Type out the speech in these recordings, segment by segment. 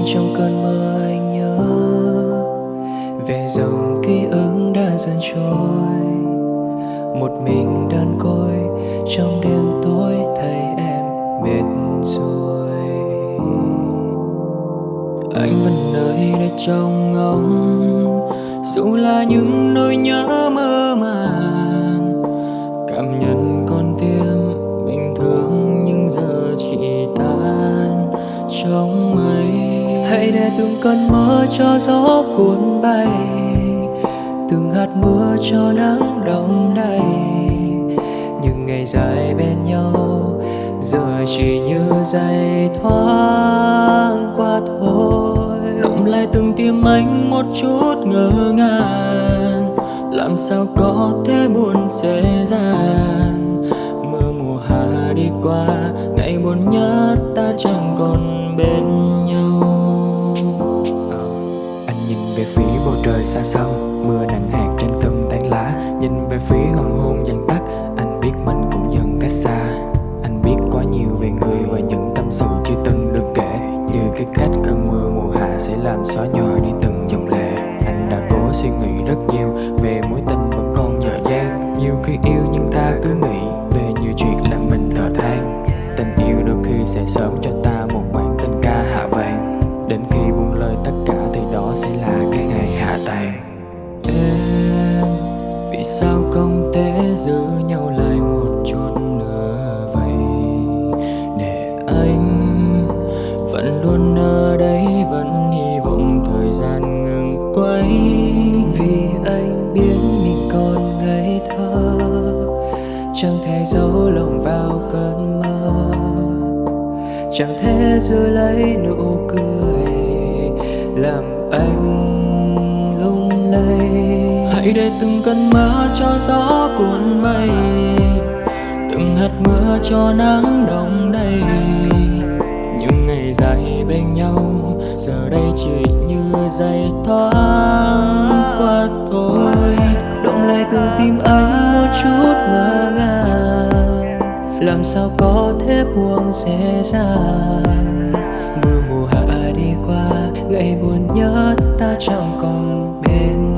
nên trong cơn mơ anh nhớ. Về dòng ký ức đã dần trôi. Một mình đơn côi, trong đêm tối thấy em mệt rồi. Anh vẫn nơi đây trong ngóng, dù là những nỗi nhớ mơ màng. Từng cơn mưa cho gió cuốn bay, từng hạt mưa cho nắng đông đầy. Những ngày dài bên nhau, giờ chỉ như giây thoáng qua thôi. Động lại từng tim anh một chút ngỡ ngàng, làm sao có thể buồn dễ dàng. Mưa mùa hạ đi qua, ngày buồn nhất ta chẳng còn bên nhau. Trời xa xăm Mưa nặng hạt trên từng tán lá, Nhìn về phía hoàng hôn dần tắt. Anh biết mình cũng dần cách xa. Anh biết quá nhiều về người và những tâm sự chưa từng được kể. Như cái cách cơn mưa mùa hạ sẽ làm xóa nhòa đi từng dòng lệ. Anh đã cố suy nghĩ rất nhiều về mối tình sao không thể giữ nhau lại một chút nữa vậy? Để anh vẫn luôn ở đây, vẫn hy vọng thời gian ngừng quay. Vì anh biết mình còn ngây thơ, chẳng thể giấu lòng vào cơn mơ. Chẳng thể giữ lấy nụ cười làm anh hãy để từng cơn mưa cho gió cuốn bay từng hạt mưa cho nắng đông đầy. Những ngày dài bên nhau, giờ đây chỉ như giây thoáng qua thôi. Động lại từng tim anh một chút ngỡ ngàng. Làm sao có thể buông dễ dàng? Mưa mùa hạ đi qua, ngày buồn nhớ ta chẳng còn bên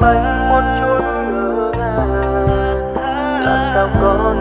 bánh một chút ngỡ ngàng làm sao có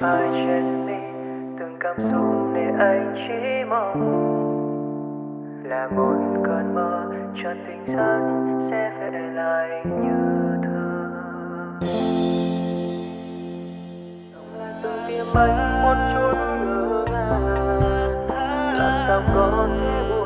nhẹ phai trên mi từng cảm xúc để anh chỉ mong là một cơn mơ cho tình giấc sẽ về lại như thơ Động từng tim anh một chút ngỡ ngàng làm sao có thể